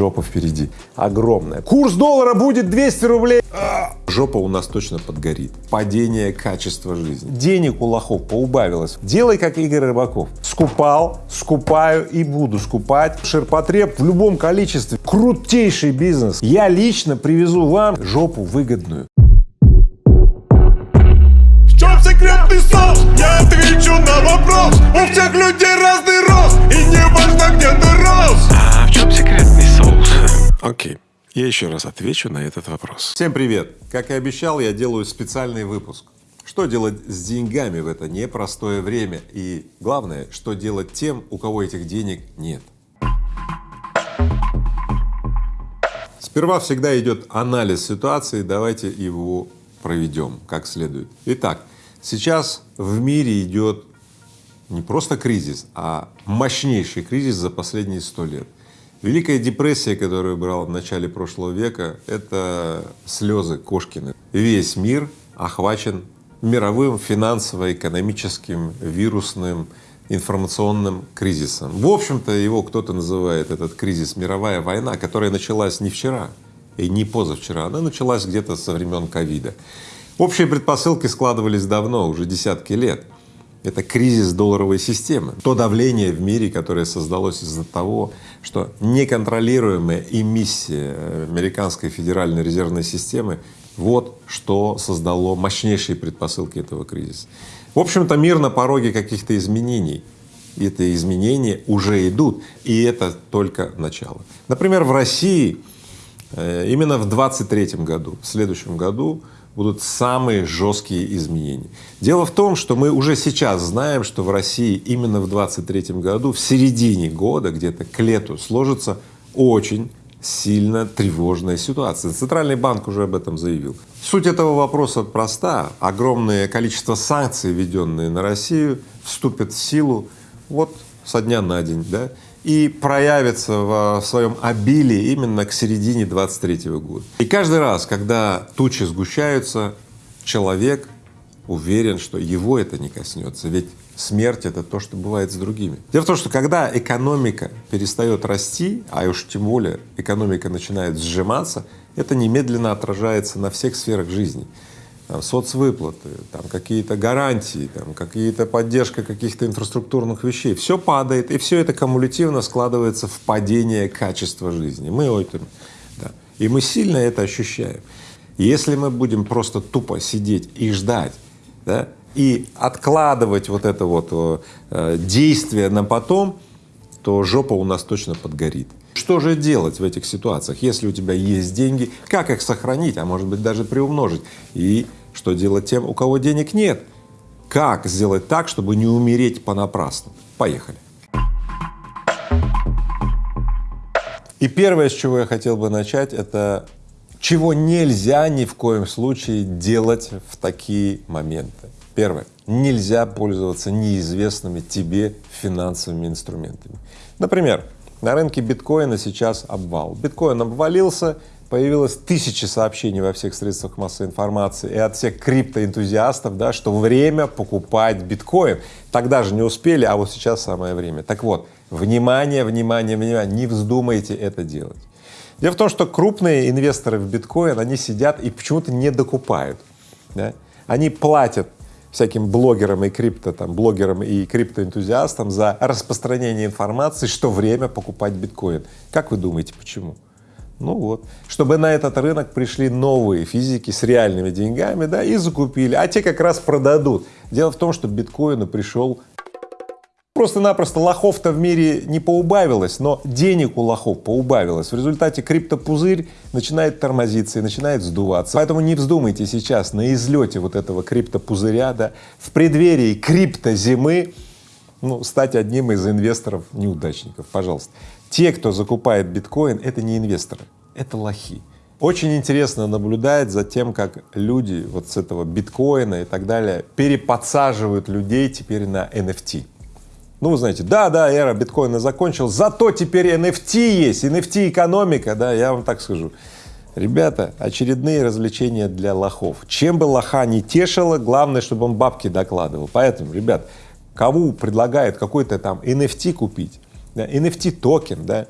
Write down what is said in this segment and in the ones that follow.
Жопа впереди, огромная. Курс доллара будет 200 рублей. Жопа у нас точно подгорит. Падение качества жизни. Денег у лохов поубавилось. Делай, как Игорь Рыбаков. Скупал, скупаю и буду скупать. Ширпотреб в любом количестве. Крутейший бизнес. Я лично привезу вам жопу выгодную. В чем секретный соус? Я отвечу на вопрос У всех людей разный рост И не важно, где ты рос А в чем секретный соус? Окей, я еще раз отвечу на этот вопрос. Всем привет! Как и обещал, я делаю специальный выпуск. Что делать с деньгами в это непростое время? И главное, что делать тем, у кого этих денег нет? Сперва всегда идет анализ ситуации, давайте его проведем как следует. Итак, сейчас в мире идет не просто кризис, а мощнейший кризис за последние сто лет. Великая депрессия, которую брал в начале прошлого века, это слезы Кошкины. Весь мир охвачен мировым финансово-экономическим, вирусным, информационным кризисом. В общем-то, его кто-то называет этот кризис мировая война, которая началась не вчера и не позавчера, она началась где-то со времен ковида. Общие предпосылки складывались давно, уже десятки лет. Это кризис долларовой системы, то давление в мире, которое создалось из-за того, что неконтролируемая эмиссия американской федеральной резервной системы вот что создало мощнейшие предпосылки этого кризиса. В общем-то мир на пороге каких-то изменений, и это изменения уже идут, и это только начало. Например, в России э, именно в 23 году, в следующем году будут самые жесткие изменения. Дело в том, что мы уже сейчас знаем, что в России именно в 23 году, в середине года, где-то к лету, сложится очень сильно тревожная ситуация. Центральный банк уже об этом заявил. Суть этого вопроса проста. Огромное количество санкций, введенные на Россию, вступят в силу вот со дня на день, да, и проявится в своем обилии именно к середине 23 года. И каждый раз, когда тучи сгущаются, человек уверен, что его это не коснется, ведь смерть — это то, что бывает с другими. Дело в том, что когда экономика перестает расти, а уж тем более экономика начинает сжиматься, это немедленно отражается на всех сферах жизни там, соцвыплаты, там, какие-то гарантии, там, какие-то поддержка каких-то инфраструктурных вещей. Все падает, и все это кумулятивно складывается в падение качества жизни. Мы это, да, и мы сильно это ощущаем. Если мы будем просто тупо сидеть и ждать, да, и откладывать вот это вот э, действие на потом, то жопа у нас точно подгорит. Что же делать в этих ситуациях, если у тебя есть деньги, как их сохранить, а может быть даже приумножить и что делать тем, у кого денег нет? Как сделать так, чтобы не умереть понапрасну? Поехали. И первое, с чего я хотел бы начать, это чего нельзя ни в коем случае делать в такие моменты. Первое. Нельзя пользоваться неизвестными тебе финансовыми инструментами. Например, на рынке биткоина сейчас обвал. Биткоин обвалился, появилось тысячи сообщений во всех средствах массовой информации и от всех криптоэнтузиастов, да, что время покупать биткоин. Тогда же не успели, а вот сейчас самое время. Так вот, внимание, внимание, внимание, не вздумайте это делать. Дело в том, что крупные инвесторы в биткоин, они сидят и почему-то не докупают. Да? Они платят всяким блогерам и крипто, там, блогерам и криптоэнтузиастам за распространение информации, что время покупать биткоин. Как вы думаете, почему? Ну вот, чтобы на этот рынок пришли новые физики с реальными деньгами, да, и закупили, а те как раз продадут. Дело в том, что биткоину пришел Просто-напросто лохов-то в мире не поубавилось, но денег у лохов поубавилось. В результате криптопузырь начинает тормозиться и начинает сдуваться. Поэтому не вздумайте сейчас на излете вот этого криптопузыря, да, в преддверии криптозимы, ну, стать одним из инвесторов-неудачников, пожалуйста. Те, кто закупает биткоин, это не инвесторы, это лохи. Очень интересно наблюдать за тем, как люди вот с этого биткоина и так далее переподсаживают людей теперь на NFT. Ну, вы знаете, да, да, эра биткоина закончилась, зато теперь NFT есть, NFT экономика, да, я вам так скажу. Ребята, очередные развлечения для лохов. Чем бы лоха не тешило, главное, чтобы он бабки докладывал. Поэтому, ребят, кому предлагают какой-то там NFT купить, да, NFT токен, да,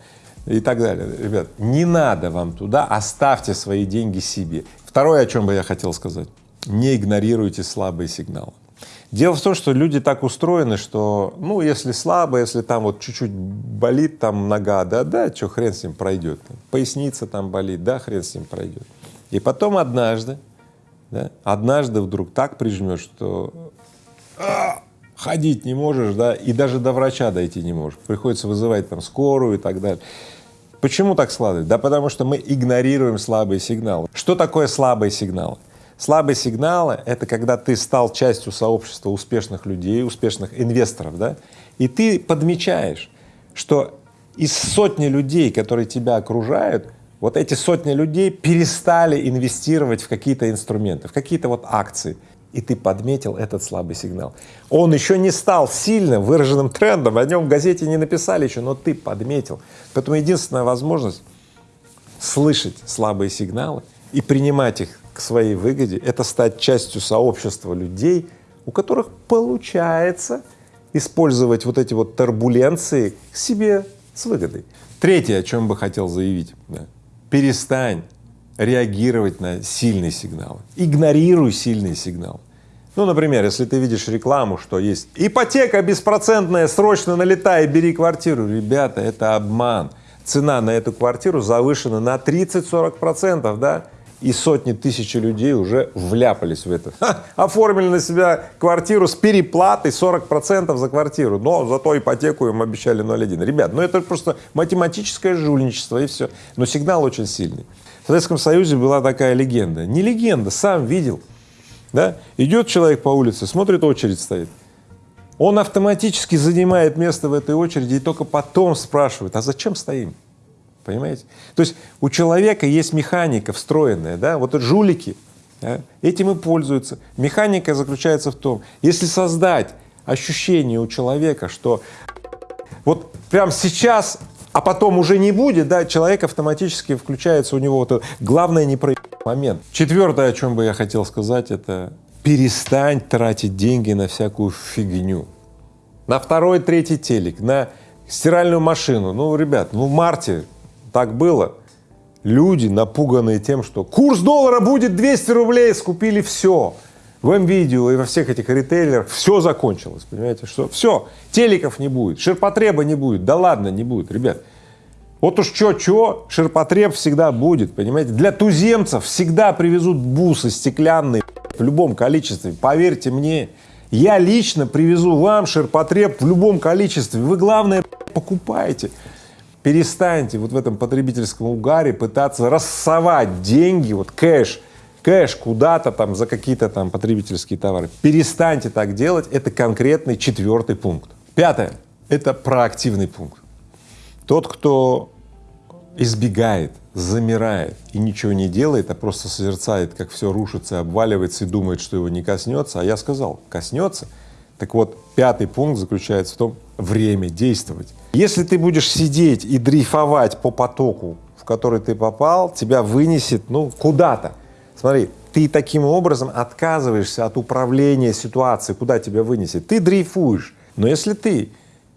и так далее. Ребят, не надо вам туда, оставьте свои деньги себе. Второе, о чем бы я хотел сказать, не игнорируйте слабые сигналы. Дело в том, что люди так устроены, что, ну, если слабо, если там вот чуть-чуть болит там нога, да, да, что хрен с ним пройдет, поясница там болит, да, хрен с ним пройдет. И потом однажды, да, однажды вдруг так прижмет, что а, ходить не можешь, да, и даже до врача дойти не можешь, приходится вызывать там скорую и так далее. Почему так складывается? Да потому что мы игнорируем слабые сигналы. Что такое слабые сигналы? Слабые сигналы — это когда ты стал частью сообщества успешных людей, успешных инвесторов, да, и ты подмечаешь, что из сотни людей, которые тебя окружают, вот эти сотни людей перестали инвестировать в какие-то инструменты, в какие-то вот акции, и ты подметил этот слабый сигнал. Он еще не стал сильным выраженным трендом, о нем в газете не написали еще, но ты подметил. Поэтому единственная возможность слышать слабые сигналы и принимать их к своей выгоде — это стать частью сообщества людей, у которых получается использовать вот эти вот турбуленции к себе с выгодой. Третье, о чем бы хотел заявить, да. перестань реагировать на сильные сигналы, игнорируй сильные сигналы. Ну, например, если ты видишь рекламу, что есть ипотека беспроцентная, срочно налетай, бери квартиру. Ребята, это обман. Цена на эту квартиру завышена на 30-40 процентов, да? И сотни тысяч людей уже вляпались в это. Ха, оформили на себя квартиру с переплатой 40 процентов за квартиру, но зато ипотеку им обещали 0,1. Ребят, ну это просто математическое жульничество и все. Но сигнал очень сильный. В Советском Союзе была такая легенда. Не легенда, сам видел. Да? Идет человек по улице, смотрит, очередь стоит. Он автоматически занимает место в этой очереди и только потом спрашивает, а зачем стоим? Понимаете? То есть у человека есть механика встроенная, да, вот жулики да, этим и пользуются. Механика заключается в том, если создать ощущение у человека, что вот прямо сейчас а потом уже не будет, да, человек автоматически включается, у него вот главное не про момент. Четвертое, о чем бы я хотел сказать, это перестань тратить деньги на всякую фигню. На второй, третий телек, на стиральную машину. Ну, ребят, ну в марте так было. Люди, напуганные тем, что курс доллара будет 200 рублей, скупили все в МВидео и во всех этих ритейлерах все закончилось, понимаете, что все, телеков не будет, ширпотреба не будет, да ладно, не будет, ребят. Вот уж что-что, ширпотреб всегда будет, понимаете. Для туземцев всегда привезут бусы стеклянные в любом количестве, поверьте мне. Я лично привезу вам ширпотреб в любом количестве, вы главное покупаете. Перестаньте вот в этом потребительском угаре пытаться рассовать деньги, вот кэш, кэш куда-то там за какие-то там потребительские товары. Перестаньте так делать, это конкретный четвертый пункт. Пятое — это проактивный пункт. Тот, кто избегает, замирает и ничего не делает, а просто созерцает, как все рушится, обваливается и думает, что его не коснется, а я сказал, коснется. Так вот, пятый пункт заключается в том, время действовать. Если ты будешь сидеть и дрейфовать по потоку, в который ты попал, тебя вынесет, ну, куда-то. Смотри, ты таким образом отказываешься от управления ситуацией, куда тебя вынесет. Ты дрейфуешь. Но если ты,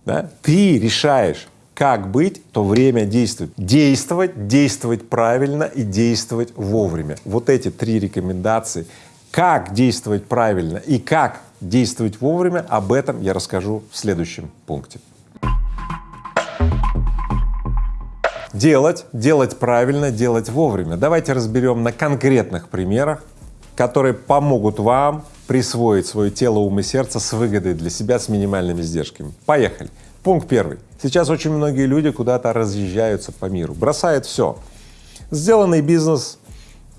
да, ты решаешь, как быть, то время действует. Действовать, действовать правильно и действовать вовремя. Вот эти три рекомендации. Как действовать правильно и как действовать вовремя, об этом я расскажу в следующем пункте. Делать, делать правильно, делать вовремя. Давайте разберем на конкретных примерах, которые помогут вам присвоить свое тело, ум и сердце с выгодой для себя, с минимальными издержками. Поехали. Пункт первый. Сейчас очень многие люди куда-то разъезжаются по миру, бросают все. Сделанный бизнес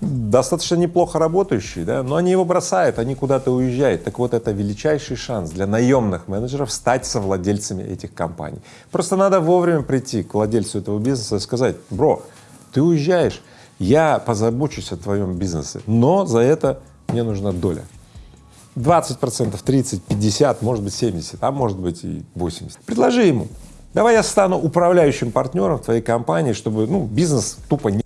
достаточно неплохо работающий, да, но они его бросают, они куда-то уезжают. Так вот, это величайший шанс для наемных менеджеров стать совладельцами этих компаний. Просто надо вовремя прийти к владельцу этого бизнеса и сказать, бро, ты уезжаешь, я позабочусь о твоем бизнесе, но за это мне нужна доля. 20 процентов, 30, 50, может быть 70, а может быть и 80. Предложи ему, давай я стану управляющим партнером твоей компании, чтобы ну, бизнес тупо не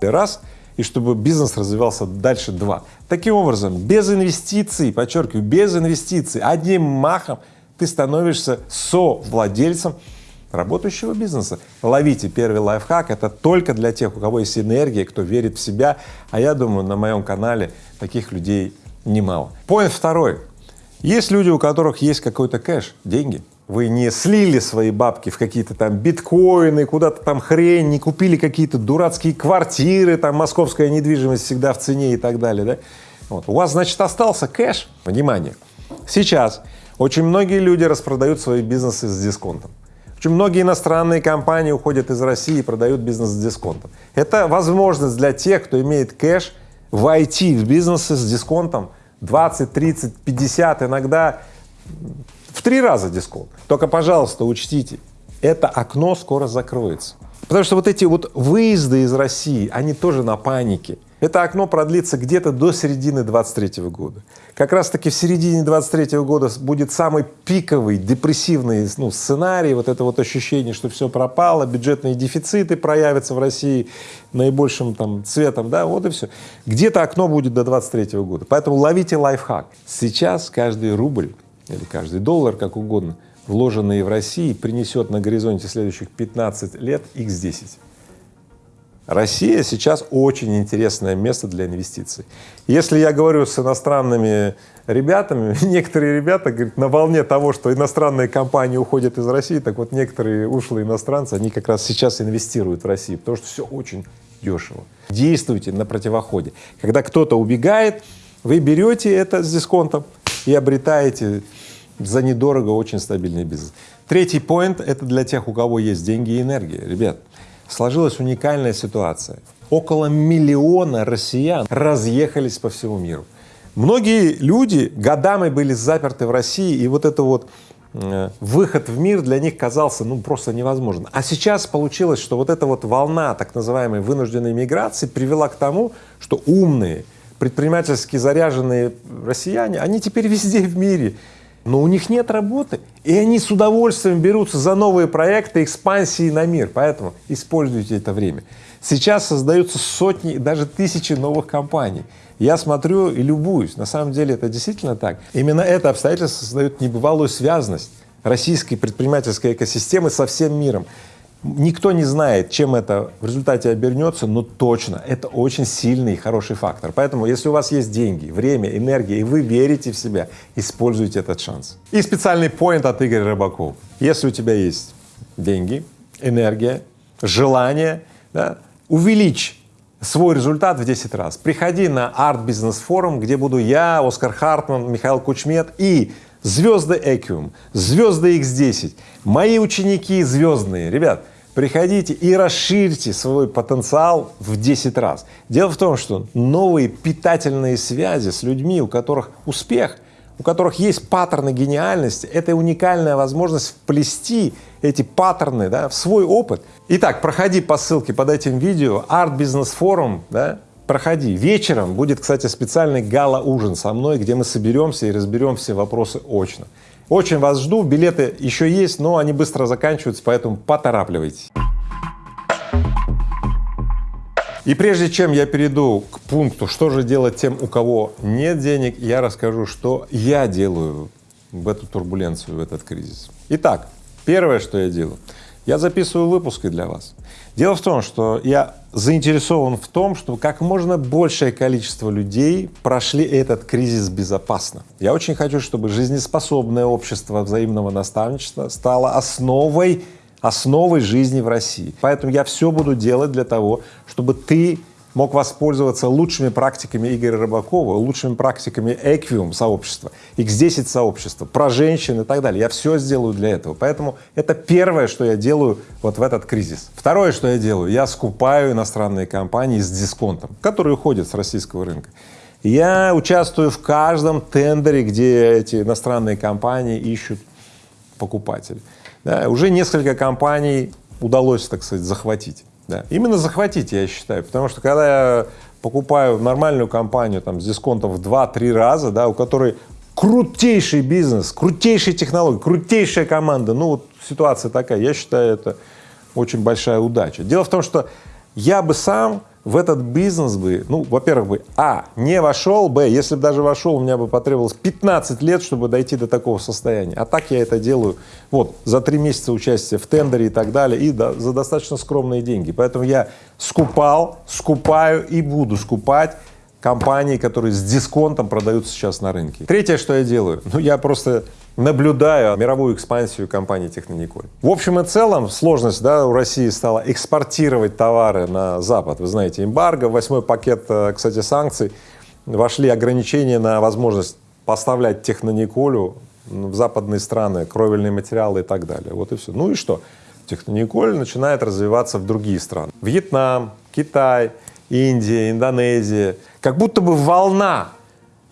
раз и чтобы бизнес развивался дальше два. Таким образом, без инвестиций, подчеркиваю, без инвестиций, одним махом ты становишься совладельцем работающего бизнеса. Ловите первый лайфхак, это только для тех, у кого есть энергия, кто верит в себя, а я думаю, на моем канале таких людей немало. Поинт второй. Есть люди, у которых есть какой-то кэш, деньги, вы не слили свои бабки в какие-то там биткоины, куда-то там хрень, не купили какие-то дурацкие квартиры, там московская недвижимость всегда в цене и так далее, да? Вот. У вас, значит, остался кэш, внимание, сейчас очень многие люди распродают свои бизнесы с дисконтом. Очень многие иностранные компании уходят из России и продают бизнес с дисконтом. Это возможность для тех, кто имеет кэш, войти в бизнесы с дисконтом 20, 30, 50, иногда в три раза дисконт. Только, пожалуйста, учтите, это окно скоро закроется. Потому что вот эти вот выезды из России, они тоже на панике. Это окно продлится где-то до середины 23 года. Как раз таки в середине 23 года будет самый пиковый, депрессивный ну, сценарий, вот это вот ощущение, что все пропало, бюджетные дефициты проявятся в России наибольшим там цветом, да, вот и все. Где-то окно будет до 23 года. Поэтому ловите лайфхак. Сейчас каждый рубль или каждый доллар, как угодно, вложенный в России, принесет на горизонте следующих 15 лет x10. Россия сейчас очень интересное место для инвестиций. Если я говорю с иностранными ребятами, некоторые ребята говорят, на волне того, что иностранные компании уходят из России, так вот некоторые ушлые иностранцы, они как раз сейчас инвестируют в Россию, потому что все очень дешево. Действуйте на противоходе. Когда кто-то убегает, вы берете это с дисконтом и обретаете за недорого очень стабильный бизнес. Третий поинт — это для тех, у кого есть деньги и энергия. Ребят, сложилась уникальная ситуация. Около миллиона россиян разъехались по всему миру. Многие люди годами были заперты в России, и вот это вот э, выход в мир для них казался ну просто невозможен. А сейчас получилось, что вот эта вот волна так называемой вынужденной миграции привела к тому, что умные, предпринимательски заряженные россияне, они теперь везде в мире но у них нет работы, и они с удовольствием берутся за новые проекты экспансии на мир, поэтому используйте это время. Сейчас создаются сотни, даже тысячи новых компаний. Я смотрю и любуюсь, на самом деле это действительно так. Именно это обстоятельство создает небывалую связанность российской предпринимательской экосистемы со всем миром. Никто не знает, чем это в результате обернется, но точно это очень сильный и хороший фактор. Поэтому, если у вас есть деньги, время, энергия, и вы верите в себя, используйте этот шанс. И специальный поинт от Игоря Рыбакова. Если у тебя есть деньги, энергия, желание, да, увеличь свой результат в 10 раз. Приходи на Forum, где буду я, Оскар Хартман, Михаил Кучмет и звезды Экиум, звезды X10, мои ученики звездные. Ребят, приходите и расширьте свой потенциал в 10 раз. Дело в том, что новые питательные связи с людьми, у которых успех, у которых есть паттерны гениальности, это уникальная возможность вплести эти паттерны да, в свой опыт. Итак, проходи по ссылке под этим видео, Art Business Forum, да, проходи. Вечером будет, кстати, специальный гала-ужин со мной, где мы соберемся и разберем все вопросы очно. Очень вас жду, билеты еще есть, но они быстро заканчиваются, поэтому поторапливайтесь. И прежде чем я перейду к пункту, что же делать тем, у кого нет денег, я расскажу, что я делаю в эту турбуленцию, в этот кризис. Итак, первое, что я делаю, я записываю выпуски для вас. Дело в том, что я заинтересован в том, чтобы как можно большее количество людей прошли этот кризис безопасно. Я очень хочу, чтобы жизнеспособное общество взаимного наставничества стало основой, основой жизни в России. Поэтому я все буду делать для того, чтобы ты мог воспользоваться лучшими практиками Игоря Рыбакова, лучшими практиками Equium сообщества, X10 сообщества, про женщин и так далее. Я все сделаю для этого. Поэтому это первое, что я делаю вот в этот кризис. Второе, что я делаю, я скупаю иностранные компании с дисконтом, которые уходят с российского рынка. Я участвую в каждом тендере, где эти иностранные компании ищут покупателей. Да, уже несколько компаний удалось, так сказать, захватить. Да. Именно захватить, я считаю, потому что когда я покупаю нормальную компанию там, с дисконтом в 2-3 раза, да, у которой крутейший бизнес, крутейшие технологии, крутейшая команда, ну вот ситуация такая, я считаю, это очень большая удача. Дело в том, что я бы сам в этот бизнес бы, ну, во-первых, бы, а, не вошел, б, если бы даже вошел, у меня бы потребовалось 15 лет, чтобы дойти до такого состояния. А так я это делаю, вот, за три месяца участия в тендере и так далее, и да, за достаточно скромные деньги. Поэтому я скупал, скупаю и буду скупать компании, которые с дисконтом продаются сейчас на рынке. Третье, что я делаю, ну, я просто наблюдаю мировую экспансию компании Технониколь. В общем и целом сложность да, у России стала экспортировать товары на Запад. Вы знаете, эмбарго, восьмой пакет, э, кстати, санкций, вошли ограничения на возможность поставлять Технониколю в западные страны, кровельные материалы и так далее. Вот и все. Ну и что? Технониколь начинает развиваться в другие страны. Вьетнам, Китай, Индия, Индонезия. Как будто бы волна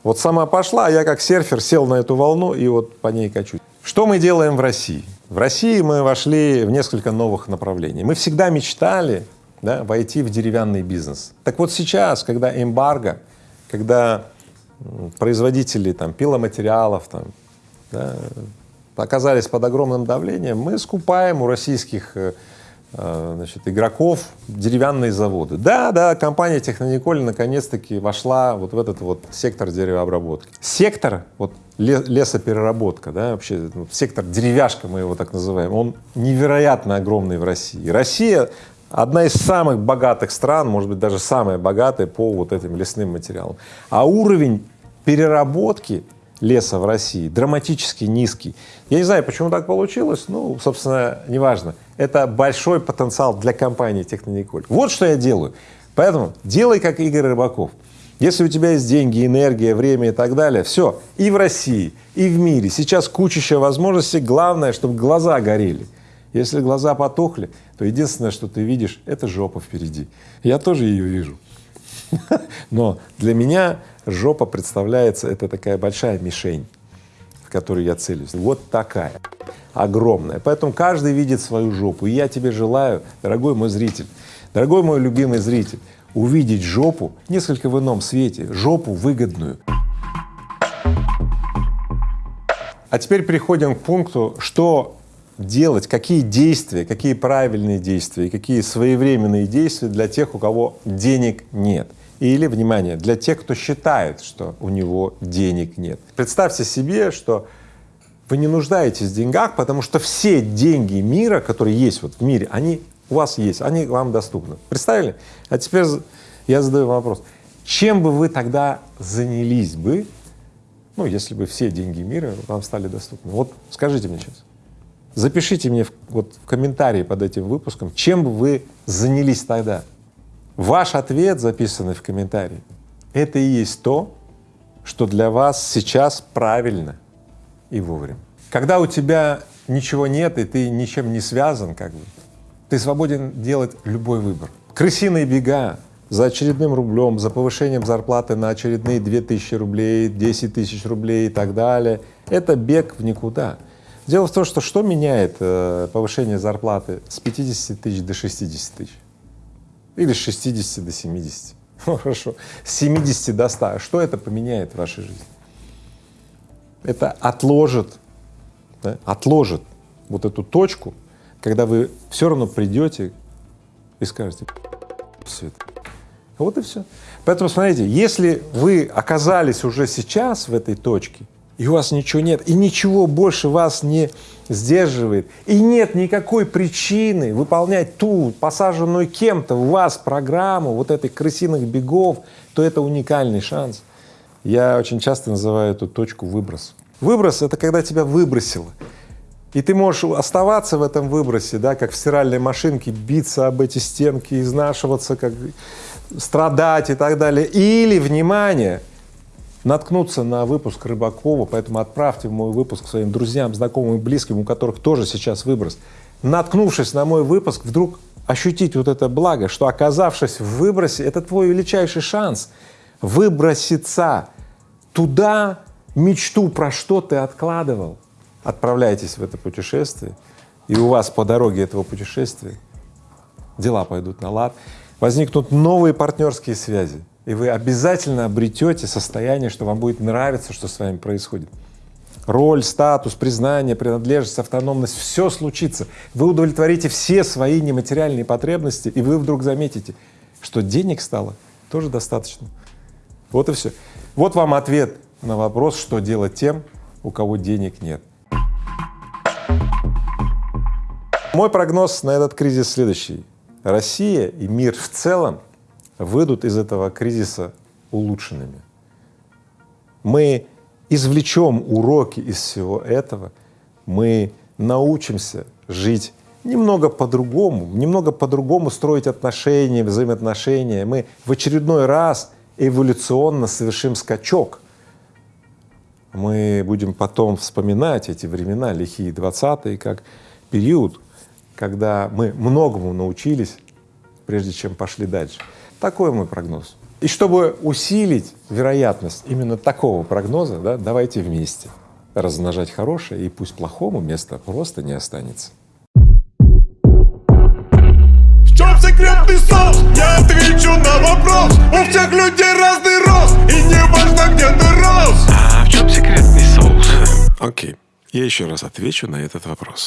вот сама пошла, а я как серфер сел на эту волну и вот по ней качусь. Что мы делаем в России? В России мы вошли в несколько новых направлений. Мы всегда мечтали да, войти в деревянный бизнес. Так вот сейчас, когда эмбарго, когда производители там, пиломатериалов там, да, оказались под огромным давлением, мы скупаем у российских Э, значит, игроков деревянные заводы. Да, да, компания Технониколь наконец-таки вошла вот в этот вот сектор деревообработки. Сектор, вот лесопереработка, да, вообще ну, сектор деревяшка, мы его так называем, он невероятно огромный в России. Россия одна из самых богатых стран, может быть, даже самая богатая по вот этим лесным материалам. А уровень переработки леса в России драматически низкий. Я не знаю, почему так получилось, ну, собственно, неважно. Это большой потенциал для компании Технониколь. Вот что я делаю. Поэтому делай, как Игорь Рыбаков. Если у тебя есть деньги, энергия, время и так далее, все, и в России, и в мире. Сейчас кучища возможностей, главное, чтобы глаза горели. Если глаза потухли, то единственное, что ты видишь, это жопа впереди. Я тоже ее вижу. Но для меня жопа представляется, это такая большая мишень, в которую я целюсь. Вот такая, огромная. Поэтому каждый видит свою жопу. И я тебе желаю, дорогой мой зритель, дорогой мой любимый зритель, увидеть жопу несколько в ином свете, жопу выгодную. А теперь переходим к пункту, что делать, какие действия, какие правильные действия, какие своевременные действия для тех, у кого денег нет. Или, внимание, для тех, кто считает, что у него денег нет. Представьте себе, что вы не нуждаетесь в деньгах, потому что все деньги мира, которые есть вот в мире, они у вас есть, они вам доступны. Представили? А теперь я задаю вопрос. Чем бы вы тогда занялись бы, ну, если бы все деньги мира вам стали доступны? Вот скажите мне сейчас. Запишите мне в, вот в комментарии под этим выпуском, чем бы вы занялись тогда. Ваш ответ, записанный в комментарии, это и есть то, что для вас сейчас правильно и вовремя. Когда у тебя ничего нет и ты ничем не связан, как бы, ты свободен делать любой выбор. Крысиные бега за очередным рублем, за повышением зарплаты на очередные 2000 рублей, 10 тысяч рублей и так далее — это бег в никуда. Дело в том, что что меняет э, повышение зарплаты с 50 тысяч до 60 тысяч? Или с 60 до 70. Ну, хорошо, с 70 до 100. Что это поменяет в вашей жизни? Это отложит, да, отложит вот эту точку, когда вы все равно придете и скажете, все это. Вот и все. Поэтому смотрите, если вы оказались уже сейчас в этой точке, и у вас ничего нет, и ничего больше вас не сдерживает, и нет никакой причины выполнять ту посаженную кем-то в вас программу вот этой крысиных бегов, то это уникальный шанс. Я очень часто называю эту точку выброс. Выброс — это когда тебя выбросило, и ты можешь оставаться в этом выбросе, да, как в стиральной машинке, биться об эти стенки, изнашиваться, как страдать и так далее. Или, внимание, наткнуться на выпуск Рыбакова, поэтому отправьте мой выпуск своим друзьям, знакомым и близким, у которых тоже сейчас выброс. Наткнувшись на мой выпуск, вдруг ощутить вот это благо, что оказавшись в выбросе, это твой величайший шанс выброситься туда, мечту, про что ты откладывал. Отправляйтесь в это путешествие, и у вас по дороге этого путешествия дела пойдут на лад, возникнут новые партнерские связи, и вы обязательно обретете состояние, что вам будет нравиться, что с вами происходит. Роль, статус, признание, принадлежность, автономность — все случится. Вы удовлетворите все свои нематериальные потребности, и вы вдруг заметите, что денег стало тоже достаточно. Вот и все. Вот вам ответ на вопрос, что делать тем, у кого денег нет. Мой прогноз на этот кризис следующий. Россия и мир в целом выйдут из этого кризиса улучшенными. Мы извлечем уроки из всего этого, мы научимся жить немного по-другому, немного по-другому строить отношения, взаимоотношения. Мы в очередной раз эволюционно совершим скачок. Мы будем потом вспоминать эти времена, лихие 20-е, как период, когда мы многому научились, прежде чем пошли дальше. Такой мой прогноз. И чтобы усилить вероятность именно такого прогноза, да, давайте вместе размножать хорошее, и пусть плохому места просто не останется. В чем секретный соус? Я отвечу на вопрос У всех людей разный рост И не важно, где ты рос А в чем секретный соус? Окей, я еще раз отвечу на этот вопрос.